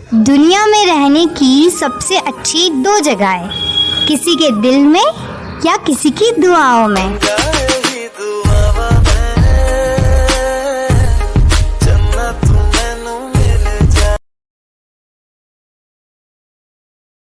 दुनिया में रहने की सबसे अच्छी दो जगहें किसी के दिल में या किसी की दुआओं में।